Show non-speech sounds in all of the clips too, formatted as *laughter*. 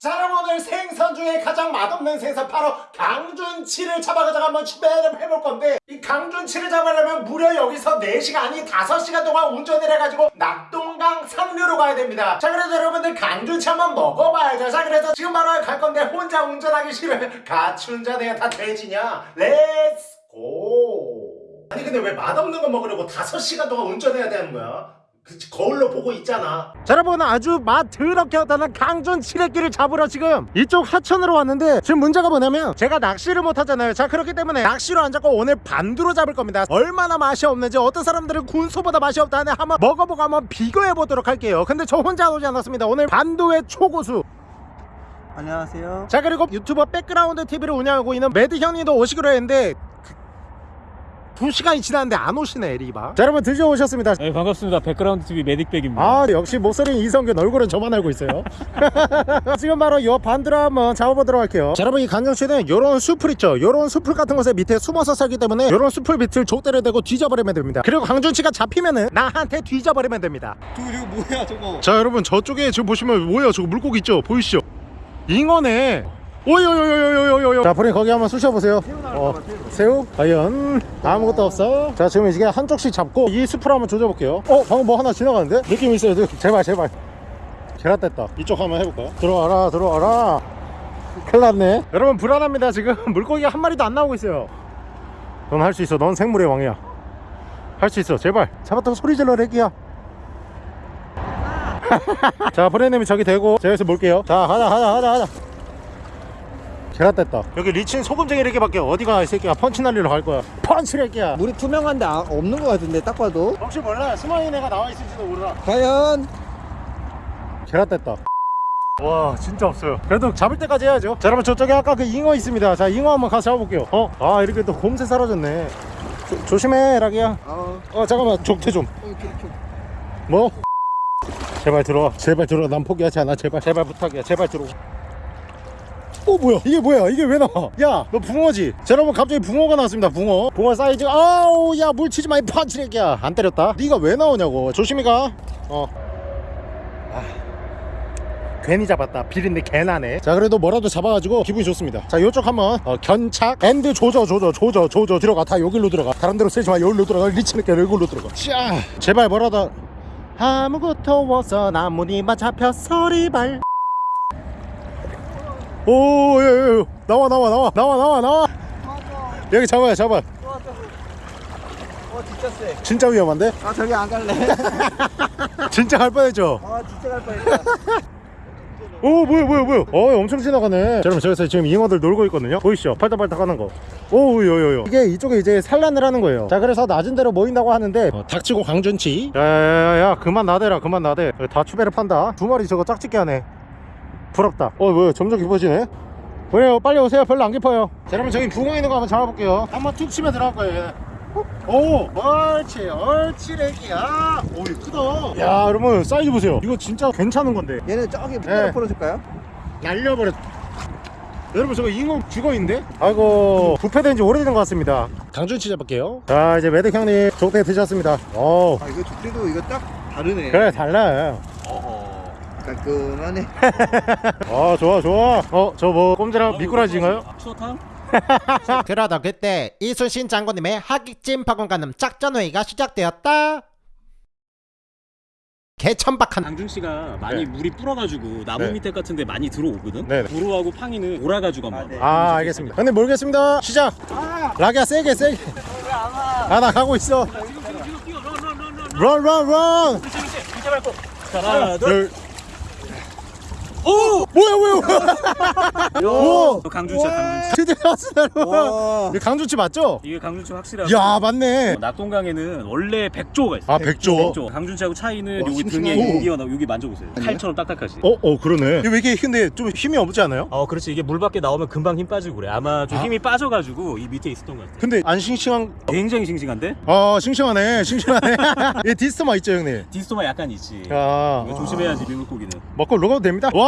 자 여러분 오늘 생선 중에 가장 맛없는 생선 바로 강준치를 잡아가지고 한번 추배를 해볼 건데 이 강준치를 잡으려면 무려 여기서 4시간 아니 5시간 동안 운전을 해가지고 낙동강 상류로 가야 됩니다. 자 그래서 여러분들 강준치 한번 먹어봐야죠. 자 그래서 지금 바로 갈 건데 혼자 운전하기 싫으면 같이 운전해야 다 돼지냐? let's go 아니 근데 왜 맛없는 거 먹으려고 5시간 동안 운전해야 되는 거야 거울로 보고 있잖아. 자, 여러분 아주 맛 더럽게 하다는 강준치 래끼를 잡으러 지금 이쪽 하천으로 왔는데 지금 문제가 뭐냐면 제가 낚시를 못 하잖아요. 자, 그렇기 때문에 낚시로 안 잡고 오늘 반두로 잡을 겁니다. 얼마나 맛이 없는지 어떤 사람들은 군소보다 맛이 없다는 한번 먹어보고 한번 비교해 보도록 할게요. 근데 저 혼자 오지 않았습니다. 오늘 반두의 초고수 안녕하세요. 자 그리고 유튜버 백그라운드 TV를 운영하고 있는 매드 형님도 오시기로 했는데 두 시간이 지났는데 안 오시네 에리바. 자 여러분 드디어 오셨습니다. 네 반갑습니다. 백그라운드 TV 메딕백입니다. 아 역시 목소리는 이성균 얼굴은 저만 알고 있어요. *laughs* 지금 바로 요 반두를 한번 잡아보도록 할게요. 자 여러분 이 강준치는 요런 수풀 있죠? 요런 수풀 같은 곳에 밑에 숨어서 살기 때문에 요런 수풀 밑을 족대를 대고 뒤져버리면 됩니다. 그리고 강준치가 잡히면은 나한테 뒤져버리면 됩니다. 저거 저거 뭐야 저거? 자 여러분 저쪽에 지금 보시면 뭐예요? 저거 물고기 있죠? 보이시죠? 잉어네 오요요요요요요요 자 프린 거기 한번 쑤셔보세요. 어, 새우? 과연? 아무것도 없어. 자 지금 이게 한쪽씩 잡고 이 숲을 한번 조져볼게요. 어? 방금 뭐 하나 지나가는데? 느낌 있어요 느낌. 제발 제발. 뗐다. 이쪽 한번 해볼까요 들어와라 들어와라. 큰일 났네. 여러분 불안합니다 지금. *laughs* 물고기가 한 마리도 안 나오고 있어요. 넌 할 수 있어. 넌 생물의 왕이야. 할 수 있어. 제발. 잡았다고 소리 질러 래기야. *laughs* 자 브레님이 저기 대고 제가 여기서 몰게요. 자 하자 하자 하자 하자 계란 뗐다. 여기 리친 소금쟁이 이렇게밖에 어디가 이 새끼야 펀치 날리러 갈 거야? 펀치 래기야. 물이 투명한데 아, 없는 것 같은데 딱 봐도. 혹시 몰라? 스마일 애가 나와 있을지도 몰라. 과연? 계란 뗐다. 와 진짜 없어요. 그래도 잡을 때까지 해야죠. 자 여러분 저쪽에 아까 그 잉어 있습니다. 자 잉어 한번 가서 잡아볼게요. 어? 아 이렇게 또 금세 사라졌네. 조, 조심해 라기야. 어, 어 잠깐만. 족대 좀. 어, 이렇게, 이렇게. 뭐? 제발 들어와. 제발 들어와. 난 포기하지 않아. 제발. 제발 부탁이야. 제발 들어와 어 뭐야? 이게 뭐야? 이게 왜 나와? 야 너 붕어지? 자 여러분 갑자기 붕어가 나왔습니다 붕어. 붕어 사이즈 아우 야 물 치지 마이 펀치레기야. 안 때렸다? 네가 왜 나오냐고. 조심히 가어. 아, 괜히 잡았다. 비린내 개나네. 자 그래도 뭐라도 잡아가지고 기분이 좋습니다. 자 요쪽 한번 어, 견착. and 조져 조져 조져 조져. 들어가. 다 여기로 들어가. 다른 데로 쓰지 마. 여기로 들어가. 리치니까 여기로 들어가. 자 제발 뭐라도. 아무것도 없어. 나무니만 잡혀 소리발 오 예, 예, 예. 나와 나와 나와 나와 나와 나와. 여기 잡아요 잡아 어 진짜 세. 진짜 위험한데? 아 저기 안 갈래. *laughs* 진짜 갈 뻔했죠? 아 진짜 갈 뻔했다. *laughs* 오 뭐야 뭐야 뭐야. 어 엄청 지나가네. 자, 여러분 저기서 지금 잉어들 놀고 있거든요. 보이시죠? 팔딱팔딱 하는 거오 요요요. 이게 이쪽에 이제 산란을 하는 거예요. 자 그래서 낮은 데로 모인다고 하는데 어, 닥치고 강준치. 야야야야 그만 나대라 그만 나대. 다 추배를 판다. 두 마리 저거 짝짓게 하네 부럽다. 어 뭐야 점점 깊어지네. 왜요? 빨리 오세요. 별로 안 깊어요. 자 여러분 저기 붕어 있는 거 한번 잡아볼게요. 한번 툭 치면 들어갈 거예요 얘. 오 옳지 옳지 래기야. 오 이거 크다. 야 여러분 사이즈 보세요. 이거 진짜 괜찮은 건데. 얘는 저기 네. 풀어줄까요? 날려버렸 여러분 저거 잉어 죽어있는데? 아이고 부패된 지 오래된 것 같습니다. 강준치 잡을게요. 자 이제 매드 형님 족대 드셨습니다. 어아 이거 족대도 이거 딱 다르네. 그래 달라 어허. 깔끔하네. 어 *laughs* 좋아 좋아 어 저 뭐 꼼지락 미꾸라지인가요? 추어탕? *laughs* 그러다 그때 이순신 장군님의 하객진 박원가는 작전회의가 시작되었다 개천박한 강준씨가 많이 네. 물이 불어가지고 나무 네. 밑에 같은데 많이 들어오거든? 네네. 도로하고 팡이는 오라가지고 한번 아, 네. 아 알겠습니다 형님 모르겠습니다 시작 라기야 세게 세게 아나 가고 있어 런런런 자 하나 둘 오! 뭐야 뭐야 뭐야? *laughs* 오! 강준씨야 강준씨 드디어. 이거 강준치 맞죠? 이게 강준씨 확실하고 야 맞네. 어, 낙동강에는 원래 백조가 있어 아 백조? 백조. 강준씨하고 차이는 와, 여기. 등에 여기가 나- 여기 만져보세요. 칼처럼 딱딱하지. 어? 어 그러네. 이게 왜 이렇게 근데 좀 힘이 없지 않아요? 어 그렇지. 이게 물 밖에 나오면 금방 힘 빠지고 그래. 아마 좀 아. 힘이 빠져가지고 이 밑에 있었던 것 같아 근데 안 싱싱한 굉장히 싱싱한데? 아 싱싱하네. 싱싱하네. *laughs* 얘 디스토마 있죠 형님? 디스토마 약간 있지. 아. 조심해야지 밀물고기는. 먹고 로가도 됩니다. 와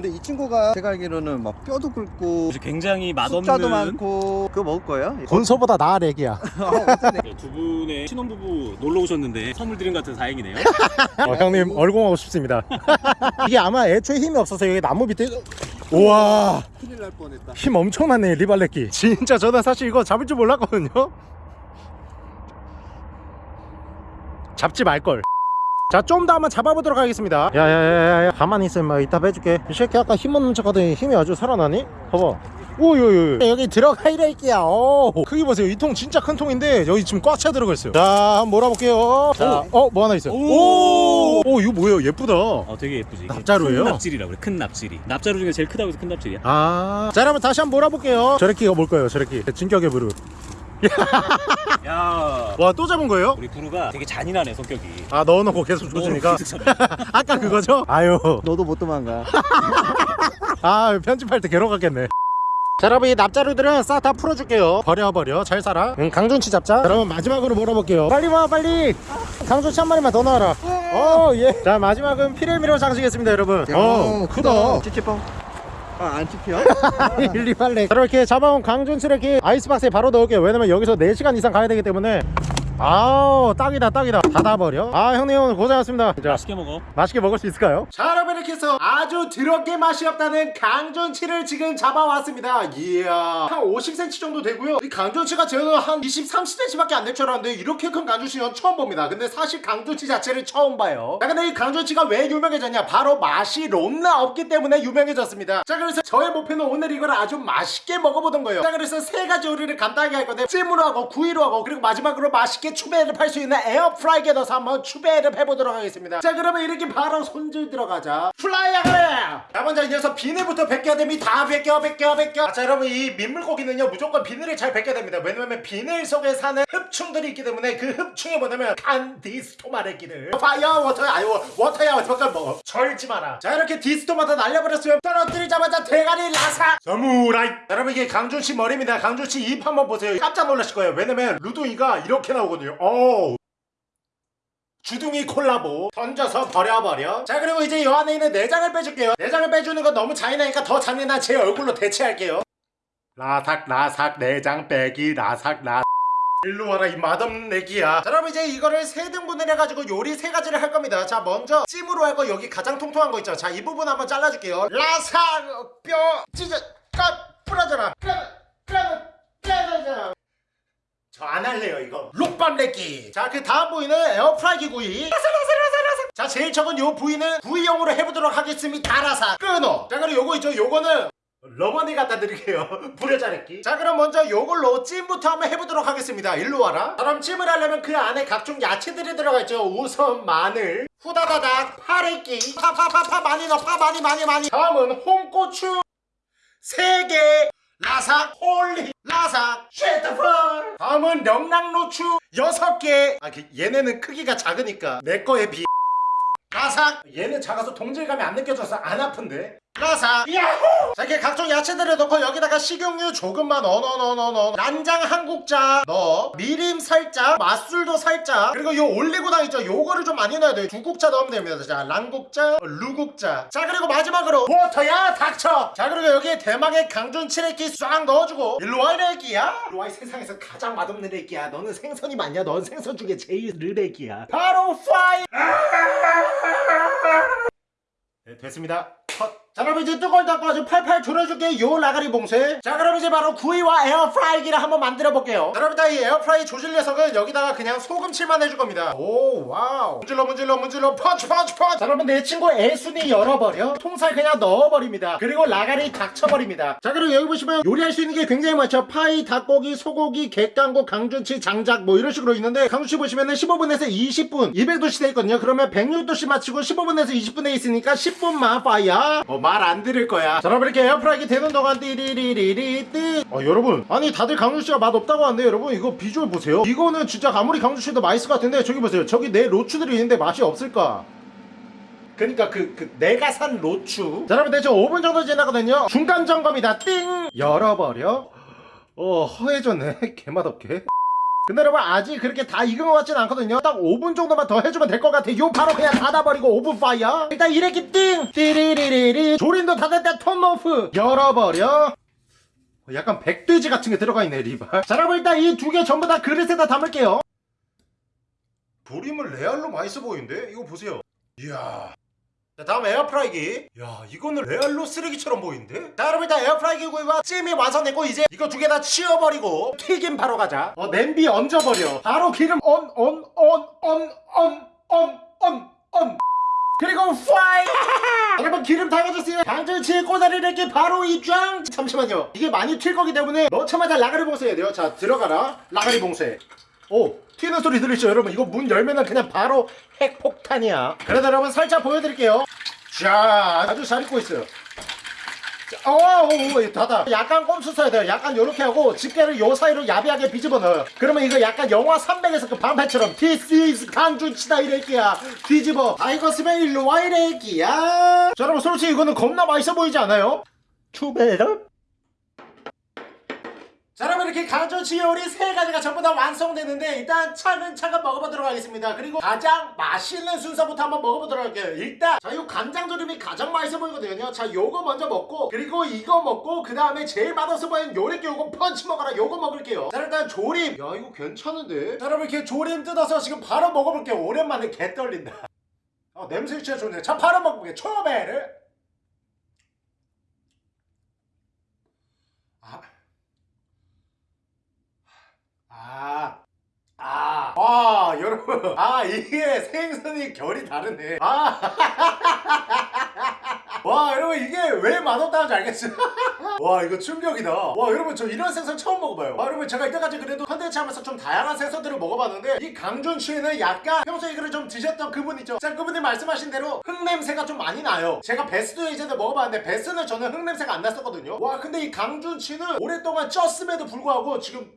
근데 이 친구가 제가 알기로는 막 뼈도 굵고 굉장히 숫자도 맛없는 많고 그거 먹을 거예요? *laughs* 본소보다 나아 렉이야. 어, 네, 두 분의 신혼부부 놀러 오셨는데 선물 드린 것 같아서 다행이네요. *laughs* 어, 형님 얼공하고 싶습니다. *laughs* 이게 아마 애초에 힘이 없어서 여기 나무 밑에 우와. 큰일 날 뻔했다. 힘 엄청나네 리발렛기 진짜 저는 사실 이거 잡을 줄 몰랐거든요. 잡지 말걸. 자 좀 더 한번 잡아보도록 하겠습니다 야야야야 가만히 있어 임마 이따 빼줄게 이 새끼 아까 힘 없는 척 하더니 힘이 아주 살아나니? 봐봐 오요요 여기 들어가 이래끼야 오 크기 보세요 이 통 진짜 큰 통인데 여기 지금 꽉 차 들어가 있어요 자 한번 몰아볼게요 자어뭐 하나 있어요 오. 오 이거 뭐예요 예쁘다 어 되게 예쁘지. 납자루예요? 큰 납질이라고 그래. 큰 납질이. 납자루 중에 제일 크다고 해서 큰 납질이야. 아, 자 여러분 다시 한번 몰아볼게요. 저래끼가 뭘까요? 저래끼 진격의 부르. 야. 와 또 잡은 거예요? 우리 부루가 되게 잔인하네 성격이. 아 넣어놓고 계속. 어, 계속 잡아. 아까 그거죠? 아유, 너도 못 도망가. *laughs* 아 편집할 때 괴로웠겠네. 자 여러분 이 납자루들은 싹 다 풀어줄게요. 버려 버려. 잘 살아. 응, 강준치 잡자. 자, 여러분 마지막으로 몰아볼게요. 빨리 와 빨리. 강준치 한 마리만 더 넣어라. 어예자 마지막은 피레미로 장식했습니다 여러분. 어 크다. 찌찌뽕 아안 찝혀? *laughs* 일리발레. 자, 이렇게 잡아온 강준치를 이렇게 아이스박스에 바로 넣을게요. 왜냐면 여기서 4시간 이상 가야 되기 때문에 아우 딱이다 딱이다. 닫아버려. 아 형님 오늘 고생하셨습니다. 자 맛있게 먹어. 맛있게 먹을 수 있을까요? 자 여러분 이렇게 해서 아주 드럽게 맛이 없다는 강전치를 지금 잡아왔습니다. 이야. 한 50cm 정도 되고요. 이 강전치가 저는 한 20, 30cm밖에 안 될 줄 알았는데 이렇게 큰 강전치는 처음 봅니다. 근데 사실 강전치 자체를 처음 봐요. 자 근데 이 강전치가 왜 유명해졌냐? 바로 맛이 롬나 없기 때문에 유명해졌습니다. 자 그래서 저의 목표는 오늘 이걸 아주 맛있게 먹어보던 거예요. 자 그래서 세 가지 요리를 간단하게 할 건데 찜으로 하고 구이로 하고 그리고 마지막으로 맛있게 추배를 팔 수 있는 에어프라이기에 넣어서 한번 추배를 해보도록 하겠습니다. 자 그러면 이렇게 바로 손질 들어가자 fire 그래 자 먼저 이 녀석 비늘부터 벗겨야 됩니다. 다 벗겨 벗겨 벗겨. 자 여러분 이 민물고기는요 무조건 비늘을 잘 벗겨야 됩니다. 왜냐면 비늘 속에 사는 흡충들이 있기 때문에 그 흡충이 뭐냐면 간디스토마 래끼들 fire water 아유 워터야 워터 뭐. 절지 마라. 자 이렇게 디스토마토 날려버렸으면 떨어뜨리자마자 대가리 라삭 사무라이. 자, 여러분 이게 강준치 머리입니다. 강준치 입 한번 보세요. 깜짝 놀라실 거예요. 왜냐면 루둥이가 이렇게 나오거든 요. 어우. 주둥이 콜라보. 던져서 버려버려. 자 그리고 이제 이 안에 있는 내장을 빼줄게요. 내장을 빼주는 건 너무 잔인하니까 더 잔인한 제 얼굴로 대체할게요. 라삭 라삭 내장 빼기 라삭 라. 일로 와라 이 맛없는 내기야. 자 여러분 이제 이거를 세 등분을 해가지고 요리 세 가지를 할 겁니다. 자 먼저 찜으로 할 거 여기 가장 통통한 거 있죠? 자 이 부분 한번 잘라줄게요. 라삭 뼈 찢어 까 부러져라. 까까까까 저 안 할래요 이거. 록밤 내기. 자그 다음 부위는 에어프라이기 구이. 라삭라삭라삭라삭 자 제일 적은 요 부위는 구이용으로 해보도록 하겠습니다. 라삭 끊어. 자 그리고 요거 있죠? 요거는 러버니 갖다 드릴게요. *laughs* 자르기. 자 그럼 먼저 요걸로 찜부터 한번 해보도록 하겠습니다. 일로 와라. 그럼 찜을 하려면 그 안에 각종 야채들이 들어가 있죠? 우선 마늘 후다다닥 파래기. 파파파파 많이 넣어. 파 많이 많이 많이. 다음은 홍고추. 3개 라삭. holy 라삭. 쉐트펄 다음은 명랑로추 6개. 아 그, 얘네는 크기가 작으니까 내 거에 비해 라삭. 얘는 작아서 동질감이 안 느껴져서 안 아픈데 라삭 야호! 자 이렇게 각종 야채들을 넣고 여기다가 식용유 조금만 넣어 넣어 넣어 넣어 난장 한 국자 넣어. 미림 살짝 맛술도 살짝. 그리고 요 올리고당 있죠? 요거를 좀 많이 넣어야 돼요. 두 국자 넣으면 됩니다. 자 란국자 루국자. 자 그리고 마지막으로 워터야 닥쳐. 자 그리고 여기에 대망의 강준치 래기 싹 넣어주고. 일로와 이래기야. 일로와 이 세상에서 가장 맛없는 애기야. 너는 생선이 많냐? 넌 생선 중에 제일 르레기야. 바로 파이 네, 됐습니다. 컷. 자, 그럼 이제 뚜껑 닫고 아주 팔팔 졸여줄게 요 라가리 봉쇄. 자, 그럼 이제 바로 구이와 에어프라이기를 한번 만들어 볼게요. 자, 여러분, 이 에어프라이 조질 녀석은 여기다가 그냥 소금칠만 해줄 겁니다. 오, wow. 문질러, 문질러, 문질러, 펀치, 펀치, 펀치. 자, 여러분, 내 친구 애순이 열어버려. 통살 그냥 넣어버립니다. 그리고 라가리 닥쳐버립니다. 자, 그리고 여기 보시면 요리할 수 있는 게 굉장히 많죠. 파이, 닭고기, 소고기, 객강고, 강준치, 장작 뭐 이런 식으로 있는데 강준치 보시면은 15분에서 20분 200도씨 돼 있거든요. 그러면 106도씨 맞추고 15분에서 20분에 있으니까 10분만 fire. 어, 말 안 들을 거야. 자, 여러분 이렇게 에어프라이기 되는 동안 띠리리리리 띠. 어, 여러분. 아니 다들 강준치가 맛 없다고 하는데 여러분 이거 비주얼 보세요. 이거는 진짜 아무리 강준치도 맛있을 것 같은데 저기 보세요. 저기 내 로추들이 있는데 맛이 없을까? 그니까 그, 그 내가 산 로추 자 여러분 대충 5분 정도 지나거든요 중간 점검이다 띵 열어버려 어 허해졌네 *laughs* 개맛없게 근데 여러분 아직 그렇게 다 익은 것 같진 않거든요. 딱 5분 정도만 더 해주면 될 것 같아요 바로 그냥 닫아버리고 오븐 fire. 일단 이렇게 띵! 띠리리리리. 조림도 다 됐다 turn off. 열어버려. 약간 백돼지 같은 게 들어가 있네 리발. 자 여러분 일단 이 두 개 전부 다 그릇에다 담을게요. 조림을 레알로 맛있어 보이는데? 이거 보세요. 이야. 자 자 다음 에어프라이기. 야 이거는 레알로 쓰레기처럼 보이는데? 자 여러분 일단 에어프라이기 구입한 찜이 완성됐고 이제 이거 두 개 다 치워버리고 튀김 바로 가자. 어 냄비 얹어버려. 바로 기름 언 언 언 언 언 언 언언 그리고 파이 *laughs* 여러분 기름 다 가졌으면 방정치의 꼬다리를 이렇게 바로 입장 잠시만요. 이게 많이 튈 거기 때문에 넣자마자 라가리 봉쇄해야 돼요. 자 들어가라. 라가리 봉쇄. 오. 튀는 소리 들리죠 여러분 이거 문 열면은 그냥 바로 핵폭탄이야 그래도 여러분 살짝 보여드릴게요 자 아주 잘 익고 있어요 자, 어, 오, 오, 오, 닫아. 약간 꼼수 써야 돼요. 약간 요렇게 하고 집게를 요 사이로 야비하게 비집어 넣어요. 그러면 이거 약간 영화 300에서 그 방패처럼 This is 강준치다 이래끼야. 뒤집어. 아 이거 쓰면 일로 와 이래끼야. 자 여러분 솔직히 이거는 겁나 맛있어 보이지 않아요? 투베럽 자 여러분 이렇게 강조치 요리 세 가지가 전부 다 완성되는데 일단 차근차근 먹어보도록 하겠습니다. 그리고 가장 맛있는 순서부터 한번 먹어보도록 할게요. 일단 자 요 간장조림이 가장 맛있어 보이거든요. 자 요거 먼저 먹고 그리고 이거 먹고 그 다음에 제일 맛없어 보이는 요렇게 요거 펀치 먹어라. 요거 먹을게요. 자 일단 조림. 야 이거 괜찮은데? 자 여러분 이렇게 조림 뜯어서 지금 바로 먹어볼게요. 오랜만에 개 떨린다. 어 냄새 진짜 좋네. 자 바로 먹어볼게요. 초베르 아. 아. 와, 여러분. 아, 이게 생선이 결이 다르네. 아. *laughs* 와, 여러분, 이게 왜 맛없다는지 알겠어요? *laughs* 와, 이거 충격이다. 와, 여러분, 저 이런 생선 처음 먹어봐요. 와, 여러분, 제가 이때까지 그래도 컨텐츠 하면서 좀 다양한 생선들을 먹어봤는데, 이 강준치는 약간 평소에 이거를 좀 드셨던 그분 있죠? 자, 그분이 말씀하신 대로 흙냄새가 좀 많이 나요. 제가 베스도 예전에 먹어봤는데, 베스는 저는 흙냄새가 안 났었거든요. 와, 근데 이 강준치는 오랫동안 쪘음에도 불구하고 지금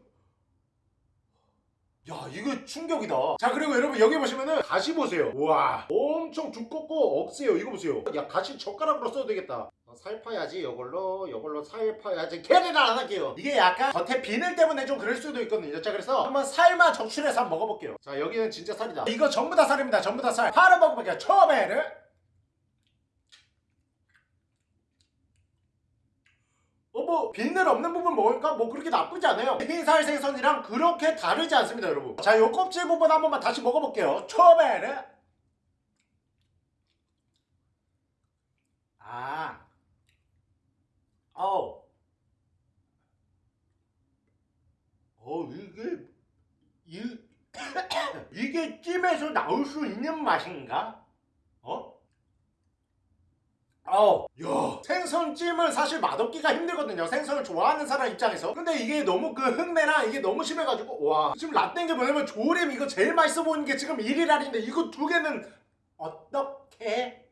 야 이거 충격이다. 자 그리고 여러분 여기 보시면은 가시 보세요. 우와 엄청 두껍고 억세요. 이거 보세요. 야 가시 젓가락으로 써도 되겠다. 어, 살 파야지 이걸로 이걸로 살 파야지. 걔네를 안 할게요. 이게 약간 겉에 비늘 때문에 좀 그럴 수도 있거든요. 자 그래서 한번 살만 적출해서 한번 먹어볼게요. 자 여기는 진짜 살이다. 이거 전부 다 살입니다. 전부 다살. 바로 먹어볼게요. 처음에는 뭐, 비늘 없는 부분 먹으니까 뭐 그렇게 나쁘지 않아요. 흰살 생선이랑 그렇게 다르지 않습니다, 여러분. 자, 요 껍질 부분 한 번만 다시 먹어볼게요. 처음에는. 아. 어. 어, 이게, 이, *coughs* 이게 찜에서 나올 수 있는 맛인가? 어? 어, 야, 생선찜은 사실 맛없기가 힘들거든요. 생선을 좋아하는 사람 입장에서. 근데 이게 너무 그 흙내나 이게 너무 심해가지고, 와. 지금 라떼인 게 뭐냐면 조림 이거 제일 맛있어 보이는 게 지금 1일알인데 이거 두 개는 어떻게?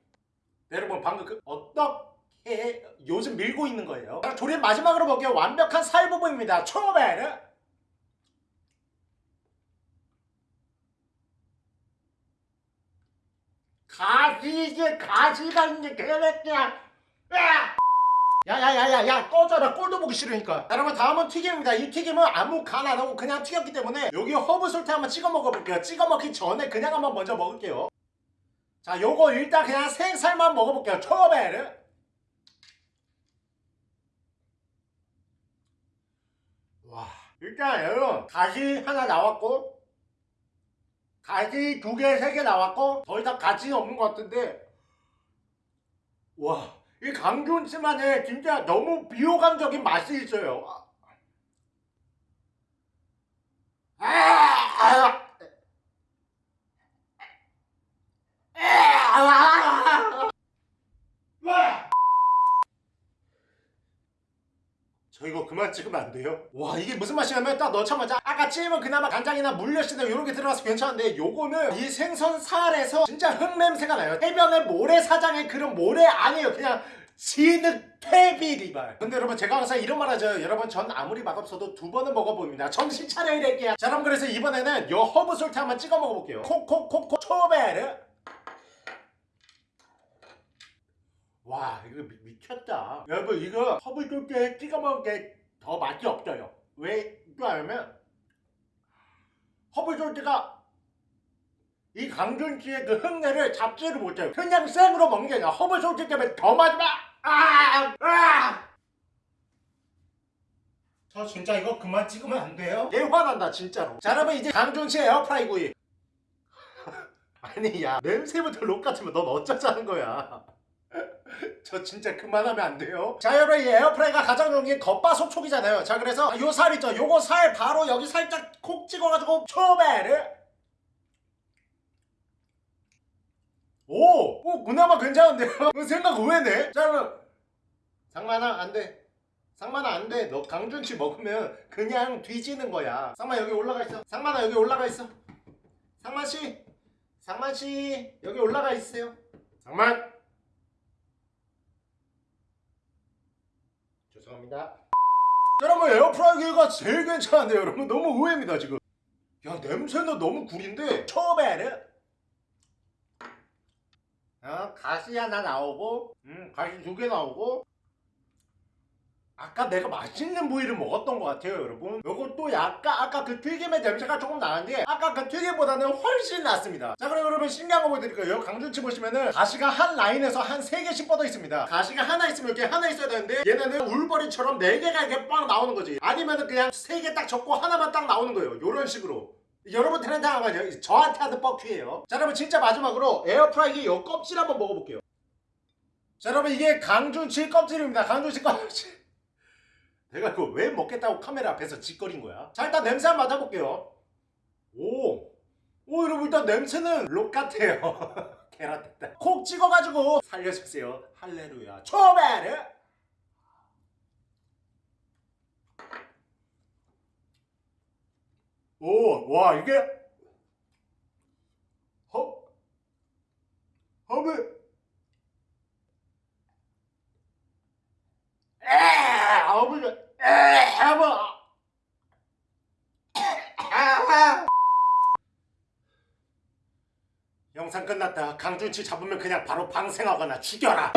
여러분 방금 그 어떻게 요즘 밀고 있는 거예요. 자, 조림 마지막으로 먹게요. 완벽한 살 부분입니다. 처음에는 가시 이게 이제 개새끼야! 야야야야야 꺼져라. 꼴도 보기 싫으니까. 자, 여러분 다음은 튀김입니다. 이 튀김은 아무 간 안 하고 그냥 튀겼기 때문에 여기 허브 솔트 한번 찍어 먹어볼게요. 찍어 먹기 전에 그냥 한번 먼저 먹을게요. 자 요거 일단 그냥 생살만 먹어볼게요. 처음에는. 와 일단 여러분 가시 하나 나왔고 가지 두 개, 세 개 나왔고 더 이상 가지는 없는 것 같은데. 와, 이 강준치만의 진짜 너무 비호감적인 맛이 있어요. 아, 아, 아, 아, 아. 저 이거 그만 찍으면 안 돼요? 와 이게 무슨 맛이냐면 딱 넣자마자 아까 찜은 그나마 간장이나 물엿이나 이런 게 들어가서 괜찮은데 요거는 이 생선 살에서 진짜 흙냄새가 나요. 해변의 모래사장의 그런 모래 아니에요. 그냥 진흙 퇴비리발 근데 여러분 제가 항상 이런 말 하죠. 여러분 전 아무리 맛없어도 두 번은 먹어봅니다. 정신 차려 이래끼야. 자 그럼 그래서 이번에는 요 허브 솔트 한번 찍어 먹어볼게요. 콕콕콕콕 초베르 와 이거 미, 미쳤다 여러분 이거 허브 솔트에 찍어 먹을 게더 맛이 없어요 왜? 또 알면 허브솔트가 이 강준치의 그 흙내를 잡지를 못해요. 그냥 생으로 먹는 게 아니라 허브솔트 때문에 더 마지막 아! 아! 저 진짜 이거 그만 찍으면 안 돼요? 얘 화난다 진짜로. 자 여러분 이제 강준치 에어프라이 구이. *laughs* 아니 야 냄새부터 록 같으면 넌 어쩌자는 거야. *laughs* 저 진짜 그만하면 안 돼요. 자 여러분 이 에어프라이가 가장 좋은 게 겉바속촉이잖아요. 자 그래서 요 살 있죠. 요거 살 바로 여기 살짝 콕 찍어가지고 초배를 오! 오 그나마 괜찮은데요? *laughs* 그 생각 의외네. 자 여러분 상만아 안 돼. 상만아 안 돼. 너 강준치 먹으면 그냥 뒤지는 거야. 상만 여기 올라가 있어. 상만아 여기 올라가 있어. 상만 씨, 상만 씨 여기 올라가 있어요. 상만. 죄송합니다. 여러분 에어프라이기가 제일 괜찮은데요 여러분 너무 의외입니다 지금. 야 냄새는 너무 구린데. 처음에는 어, 가시 하나 나오고 음 가시 두 개 나오고 아까 내가 맛있는 부위를 먹었던 것 같아요 여러분. 요것도 약간 아까 그 튀김의 냄새가 조금 나는데 아까 그 튀김보다는 훨씬 낫습니다. 자 그럼 여러분 신기한 거 보여드릴게요. 강준치 보시면은 가시가 한 라인에서 한세 개씩 뻗어 있습니다. 가시가 하나 있으면 이렇게 하나 있어야 되는데 얘네는 울버리처럼 네 개가 이렇게 빵 나오는 거지. 아니면은 그냥 세개딱 접고 하나만 딱 나오는 거예요. 요런 식으로. 여러분들은 당황하죠 저한테 하는 뻑큐예요. 자 여러분 진짜 마지막으로 에어프라이기 요 껍질 한번 먹어볼게요. 자 여러분 이게 강준치 껍질입니다. 강준치 껍질 내가 그거 왜 먹겠다고 카메라 앞에서 짓거린 거야? 자 일단 냄새 한번 맡아볼게요. 오! 오 여러분 일단 냄새는 록 같아요. *laughs* 계란 됐다 콕 찍어가지고 살려주세요. 할레루야. 초베르! 오, 와 이게? 허 허브 에 허브 에 허브 영상 끝났다. 강준치 잡으면 그냥 바로 방생하거나 죽여라